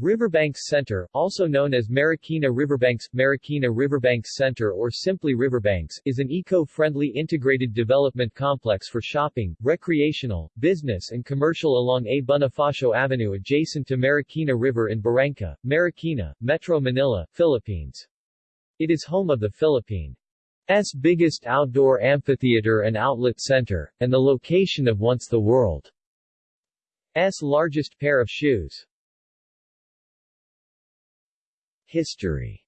Riverbanks Center, also known as Marikina Riverbanks, Marikina Riverbanks Center or simply Riverbanks, is an eco-friendly integrated development complex for shopping, recreational, business and commercial along A. Bonifacio Avenue adjacent to Marikina River in Barangka, Marikina, Metro Manila, Philippines. It is home of the Philippines' biggest outdoor amphitheater and outlet center, and the location of once the world's largest pair of shoes. History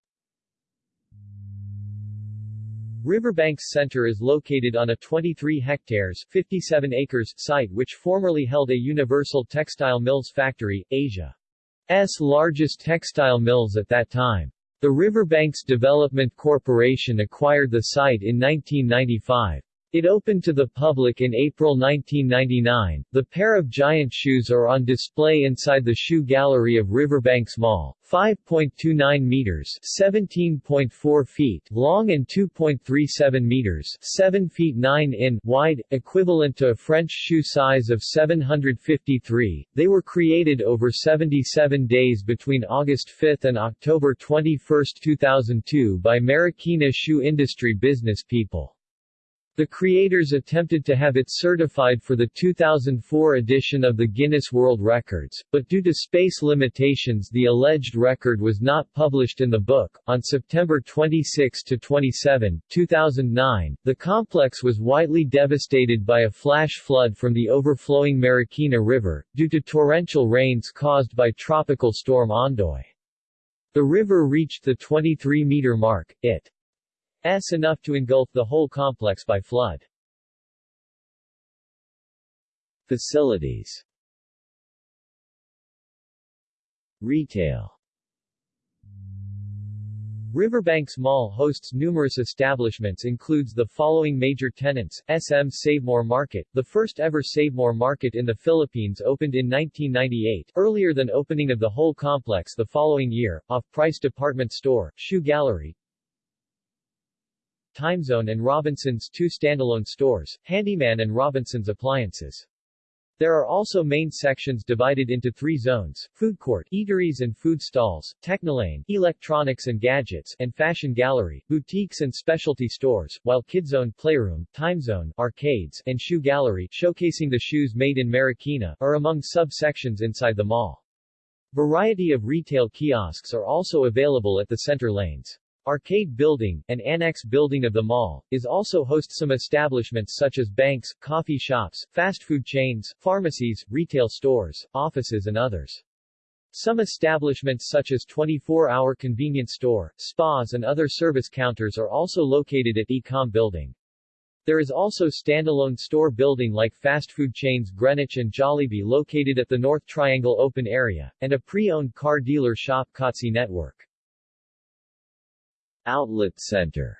Riverbanks Center is located on a 23 hectares 57 acres site which formerly held a Universal Textile Mills factory, Asia's largest textile mills at that time. The Riverbanks Development Corporation acquired the site in 1995. It opened to the public in April 1999. The pair of giant shoes are on display inside the shoe gallery of Riverbanks Mall. 5.29 meters, 17.4 feet long and 2.37 meters, 7 feet 9 in wide, equivalent to a French shoe size of 753. They were created over 77 days between August 5 and October 21, 2002 by Marikina shoe industry business people. The creators attempted to have it certified for the 2004 edition of the Guinness World Records, but due to space limitations the alleged record was not published in the book. On September 26 to 27, 2009, the complex was widely devastated by a flash flood from the overflowing Marikina River, due to torrential rains caused by tropical storm Ondoy. The river reached the 23-meter mark, it S enough to engulf the whole complex by flood. Facilities Retail Riverbanks Mall hosts numerous establishments includes the following major tenants, SM Savemore Market, the first ever Savemore Market in the Philippines opened in 1998, earlier than opening of the whole complex the following year, off-price department store, shoe gallery, Timezone and Robinson's two standalone stores, Handyman and Robinson's Appliances. There are also main sections divided into three zones, food court, eateries and food stalls, Technolane, electronics and gadgets, and fashion gallery, boutiques and specialty stores, while kidzone, playroom, timezone, arcades, and shoe gallery, showcasing the shoes made in Marikina, are among sub-sections inside the mall. Variety of retail kiosks are also available at the center lanes. Arcade Building, an annex building of the mall, is also host some establishments such as banks, coffee shops, fast food chains, pharmacies, retail stores, offices and others. Some establishments such as 24-hour convenience store, spas and other service counters are also located at Ecom Building. There is also standalone store building like fast food chains Greenwich and Jollibee located at the North Triangle open area, and a pre-owned car dealer shop Kotse Network. Outlet Center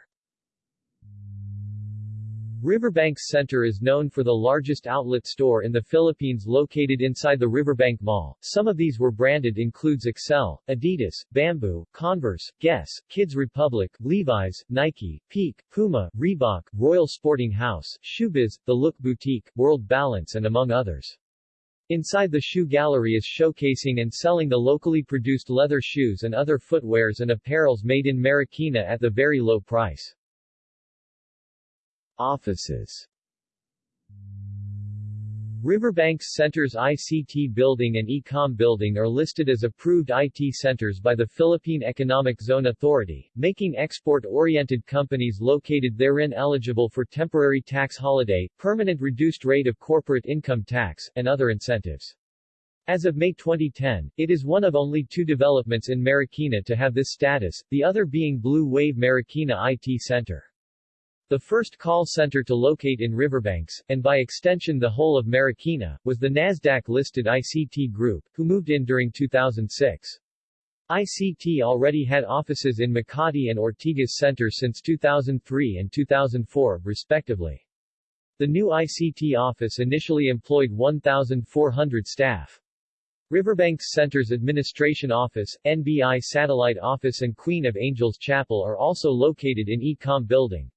Riverbanks Center is known for the largest outlet store in the Philippines located inside the Riverbank Mall. Some of these were branded includes Excel, Adidas, Bamboo, Converse, Guess, Kids Republic, Levi's, Nike, Peak, Puma, Reebok, Royal Sporting House, Shoebiz, The Look Boutique, World Balance and among others. Inside the shoe gallery is showcasing and selling the locally produced leather shoes and other footwears and apparels made in Marikina at the very low price. Offices Riverbanks Center's ICT Building and Ecom Building are listed as approved IT centers by the Philippine Economic Zone Authority, making export-oriented companies located therein eligible for temporary tax holiday, permanent reduced rate of corporate income tax, and other incentives. As of May 2010, it is one of only two developments in Marikina to have this status, the other being Blue Wave Marikina IT Center. The first call center to locate in Riverbanks, and by extension the whole of Marikina, was the Nasdaq-listed ICT Group, who moved in during 2006. ICT already had offices in Makati and Ortigas Center since 2003 and 2004, respectively. The new ICT office initially employed 1,400 staff. Riverbanks Center's administration office, NBI Satellite Office and Queen of Angels Chapel are also located in Ecom Building.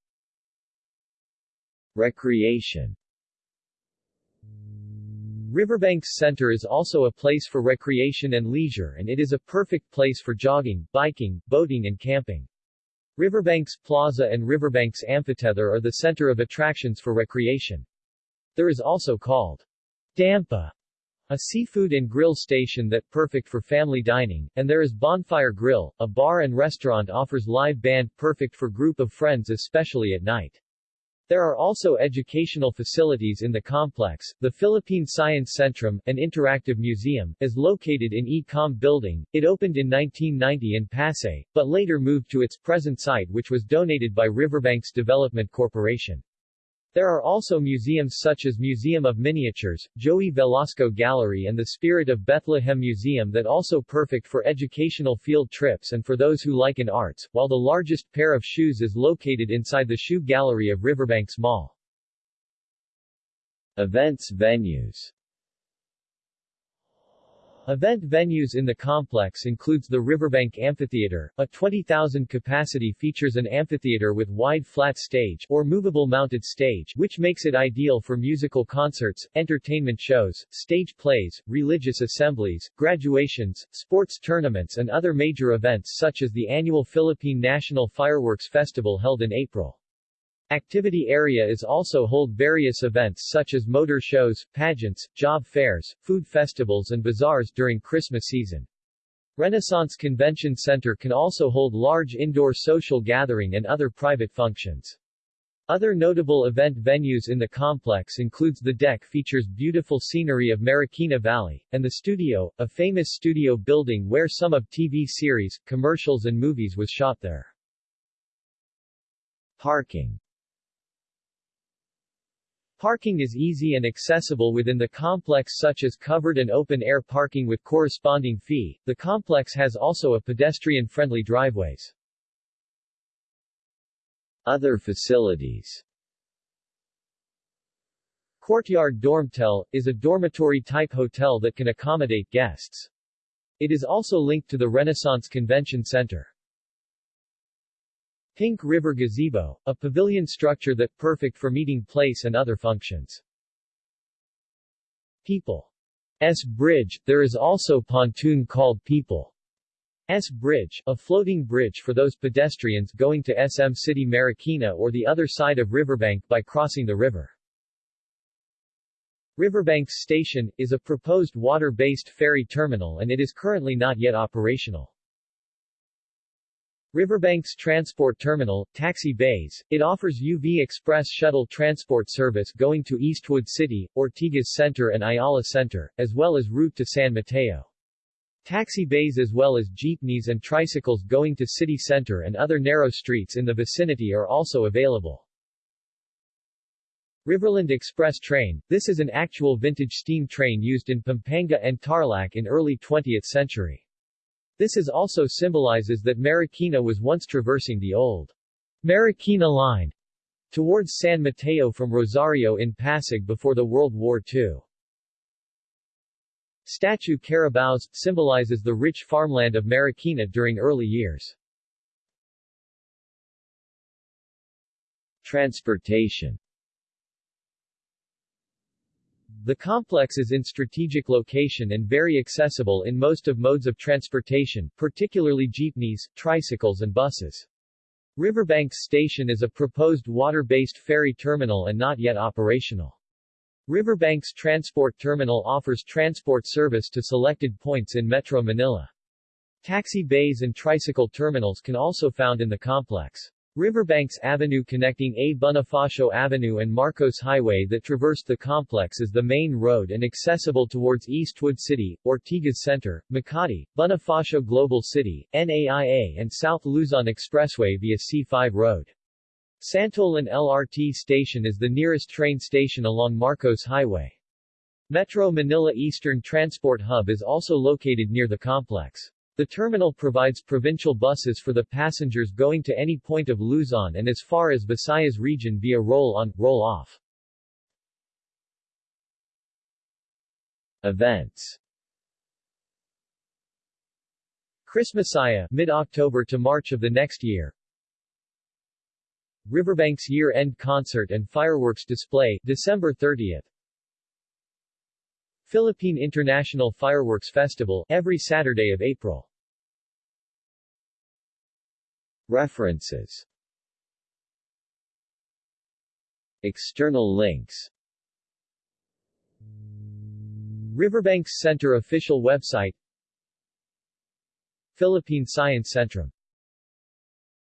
Recreation Riverbanks Center is also a place for recreation and leisure and it is a perfect place for jogging, biking, boating and camping. Riverbanks Plaza and Riverbanks Amphitheater are the center of attractions for recreation. There is also called Dampa, a seafood and grill station that perfect for family dining, and there is Bonfire Grill, a bar and restaurant offers live band perfect for group of friends especially at night. There are also educational facilities in the complex. The Philippine Science Centrum, an interactive museum, is located in E-Com building. It opened in 1990 in Pasay, but later moved to its present site which was donated by Riverbanks Development Corporation. There are also museums such as Museum of Miniatures, Joey Velasco Gallery and the Spirit of Bethlehem Museum that also perfect for educational field trips and for those who like in arts, while the largest pair of shoes is located inside the shoe gallery of Riverbanks Mall. Events venues Event venues in the complex includes the Riverbank Amphitheater, a 20,000 capacity features an amphitheater with wide flat stage or movable mounted stage which makes it ideal for musical concerts, entertainment shows, stage plays, religious assemblies, graduations, sports tournaments and other major events such as the annual Philippine National Fireworks Festival held in April. Activity area is also hold various events such as motor shows, pageants, job fairs, food festivals and bazaars during Christmas season. Renaissance Convention Center can also hold large indoor social gathering and other private functions. Other notable event venues in the complex includes the deck features beautiful scenery of Marikina Valley, and the studio, a famous studio building where some of TV series, commercials and movies was shot there. Parking Parking is easy and accessible within the complex such as covered and open-air parking with corresponding fee. The complex has also a pedestrian-friendly driveways. Other facilities Courtyard Dormtel, is a dormitory-type hotel that can accommodate guests. It is also linked to the Renaissance Convention Center. Pink River Gazebo, a pavilion structure that perfect for meeting place and other functions. People's Bridge, there is also pontoon called People's Bridge, a floating bridge for those pedestrians going to SM City Marikina or the other side of Riverbank by crossing the river. Riverbanks Station, is a proposed water-based ferry terminal and it is currently not yet operational. Riverbanks Transport Terminal, Taxi Bays, it offers UV Express shuttle transport service going to Eastwood City, Ortigas Center and Ayala Center, as well as route to San Mateo. Taxi bays as well as jeepneys and tricycles going to city center and other narrow streets in the vicinity are also available. Riverland Express Train, this is an actual vintage steam train used in Pampanga and Tarlac in early 20th century. This is also symbolizes that Marikina was once traversing the old Marikina Line towards San Mateo from Rosario in Pasig before the World War II. Statue Carabaos symbolizes the rich farmland of Marikina during early years. Transportation the complex is in strategic location and very accessible in most of modes of transportation, particularly jeepneys, tricycles and buses. Riverbanks Station is a proposed water-based ferry terminal and not yet operational. Riverbanks Transport Terminal offers transport service to selected points in Metro Manila. Taxi bays and tricycle terminals can also found in the complex. Riverbanks Avenue connecting A. Bonifacio Avenue and Marcos Highway that traversed the complex is the main road and accessible towards Eastwood City, Ortigas Center, Makati, Bonifacio Global City, NAIA and South Luzon Expressway via C5 Road. Santolan LRT station is the nearest train station along Marcos Highway. Metro Manila Eastern Transport Hub is also located near the complex. The terminal provides provincial buses for the passengers going to any point of Luzon and as far as Visayas region via roll-on, roll-off. Events Christmasaya, mid-October to March of the next year. Riverbanks year-end concert and fireworks display, December 30th. Philippine International Fireworks Festival, every Saturday of April. References. External links. Riverbanks Center official website. Philippine Science Centrum